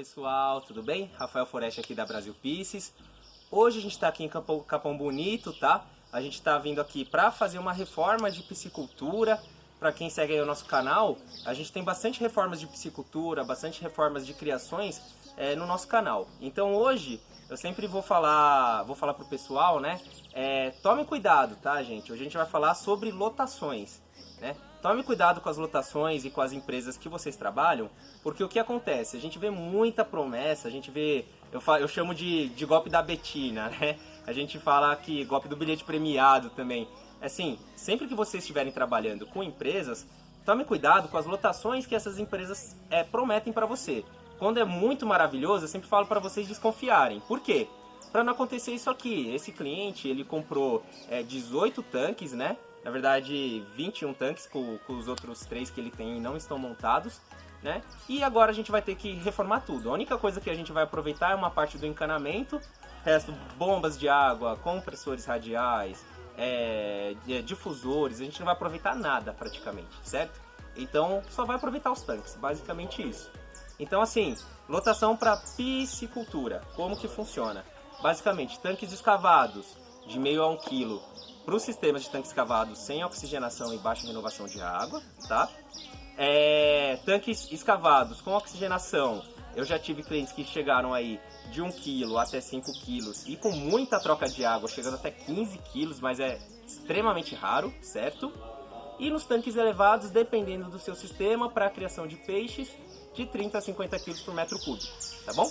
pessoal, tudo bem? Rafael Foreste aqui da Brasil Pieces. Hoje a gente está aqui em Capão, Capão Bonito, tá? A gente está vindo aqui para fazer uma reforma de piscicultura. Para quem segue aí o nosso canal, a gente tem bastante reformas de piscicultura, bastante reformas de criações é, no nosso canal. Então hoje eu sempre vou falar, vou falar pro pessoal, né? É, tome cuidado, tá, gente? Hoje a gente vai falar sobre lotações, né? Tome cuidado com as lotações e com as empresas que vocês trabalham, porque o que acontece? A gente vê muita promessa, a gente vê, eu, falo, eu chamo de, de golpe da Betina, né? A gente fala que golpe do bilhete premiado também. Assim, sempre que vocês estiverem trabalhando com empresas, tome cuidado com as lotações que essas empresas é, prometem para você. Quando é muito maravilhoso, eu sempre falo para vocês desconfiarem. Por quê? Para não acontecer isso aqui. Esse cliente, ele comprou é, 18 tanques, né? Na verdade, 21 tanques, com, com os outros três que ele tem não estão montados. Né? E agora a gente vai ter que reformar tudo. A única coisa que a gente vai aproveitar é uma parte do encanamento, resto bombas de água, compressores radiais, é, difusores, a gente não vai aproveitar nada praticamente, certo? Então só vai aproveitar os tanques, basicamente isso. Então assim, lotação para piscicultura, como que funciona? Basicamente, tanques escavados de meio a um quilo para os sistemas de tanques escavados sem oxigenação e baixa renovação de água, tá? É, tanques escavados com oxigenação, eu já tive clientes que chegaram aí de 1 kg até 5 kg e com muita troca de água, chegando até 15 kg, mas é extremamente raro, certo? E nos tanques elevados, dependendo do seu sistema, para a criação de peixes, de 30 a 50 kg por metro cúbico, tá bom?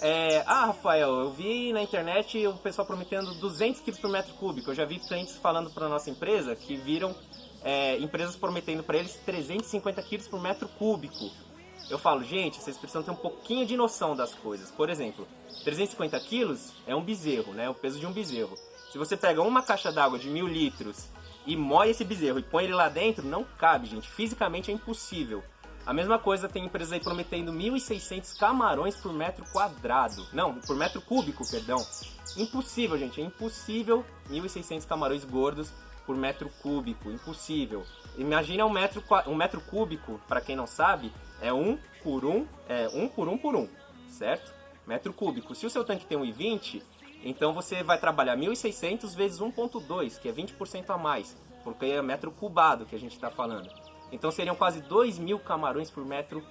É, ah, Rafael, eu vi na internet o pessoal prometendo 200 kg por metro cúbico. Eu já vi clientes falando para nossa empresa que viram é, empresas prometendo para eles 350 kg por metro cúbico. Eu falo, gente, vocês precisam ter um pouquinho de noção das coisas. Por exemplo, 350 quilos é um bezerro, né? O peso de um bezerro. Se você pega uma caixa d'água de mil litros e moe esse bezerro e põe ele lá dentro, não cabe, gente. Fisicamente é impossível. A mesma coisa tem empresas aí prometendo 1.600 camarões por metro quadrado. Não, por metro cúbico, perdão. Impossível, gente. É impossível 1.600 camarões gordos por metro cúbico. Impossível. Imagina um metro, um metro cúbico, para quem não sabe, é 1 por 1, é 1 por 1 por 1, certo? Metro cúbico. Se o seu tanque tem 1,20, então você vai trabalhar 1.600 vezes 1.2, que é 20% a mais, porque é metro cubado que a gente está falando. Então seriam quase 2 mil camarões por metro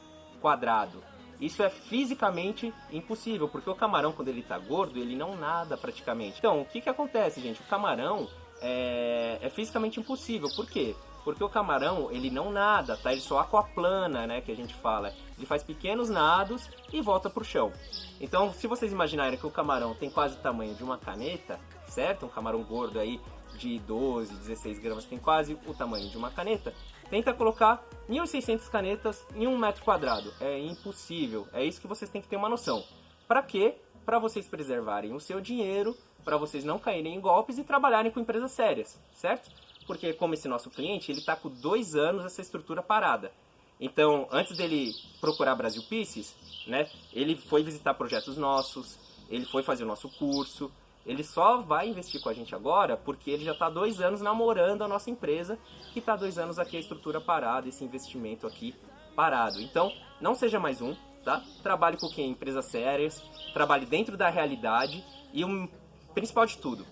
quadrado. Isso é fisicamente impossível, porque o camarão, quando ele está gordo, ele não nada praticamente. Então, o que, que acontece, gente? O camarão é, é fisicamente impossível. Por quê? Porque o camarão, ele não nada, tá? Ele só aquaplana, né, que a gente fala. Ele faz pequenos nados e volta pro chão. Então, se vocês imaginarem que o camarão tem quase o tamanho de uma caneta, certo? Um camarão gordo aí de 12, 16 gramas tem quase o tamanho de uma caneta. Tenta colocar 1.600 canetas em um metro quadrado. É impossível. É isso que vocês têm que ter uma noção. Para quê? Para vocês preservarem o seu dinheiro, para vocês não caírem em golpes e trabalharem com empresas sérias, certo? Porque como esse nosso cliente, ele está com dois anos essa estrutura parada. Então, antes dele procurar Brasil Pieces, né, ele foi visitar projetos nossos, ele foi fazer o nosso curso, ele só vai investir com a gente agora porque ele já está dois anos namorando a nossa empresa, que está dois anos aqui a estrutura parada, esse investimento aqui parado. Então, não seja mais um, tá? Trabalhe com quem? Empresas sérias, trabalhe dentro da realidade e o principal de tudo,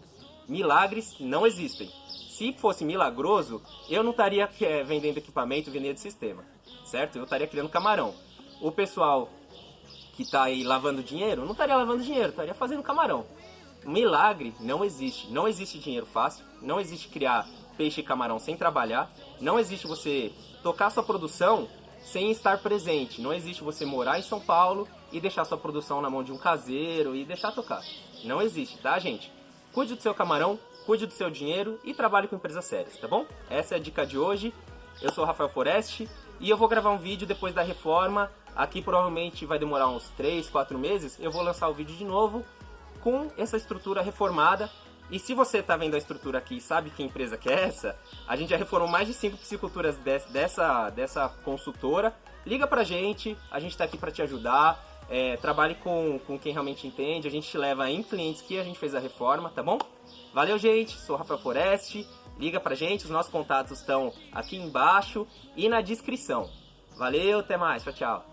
milagres não existem. Se fosse milagroso, eu não estaria é, vendendo equipamento, vendendo sistema, certo? Eu estaria criando camarão. O pessoal que está aí lavando dinheiro, não estaria lavando dinheiro, estaria fazendo camarão. Milagre não existe. Não existe dinheiro fácil, não existe criar peixe e camarão sem trabalhar, não existe você tocar sua produção sem estar presente. Não existe você morar em São Paulo e deixar sua produção na mão de um caseiro e deixar tocar. Não existe, tá, gente? Cuide do seu camarão, cuide do seu dinheiro e trabalhe com empresas sérias, tá bom? Essa é a dica de hoje. Eu sou o Rafael Foreste e eu vou gravar um vídeo depois da reforma. Aqui provavelmente vai demorar uns 3, 4 meses. Eu vou lançar o vídeo de novo com essa estrutura reformada. E se você está vendo a estrutura aqui e sabe que empresa que é essa, a gente já reformou mais de 5 pisciculturas dessa, dessa consultora. Liga pra gente, a gente está aqui para te ajudar. É, trabalhe com, com quem realmente entende, a gente te leva em clientes que a gente fez a reforma, tá bom? Valeu, gente, sou Rafael Foreste, liga pra gente, os nossos contatos estão aqui embaixo e na descrição. Valeu, até mais, tchau, tchau.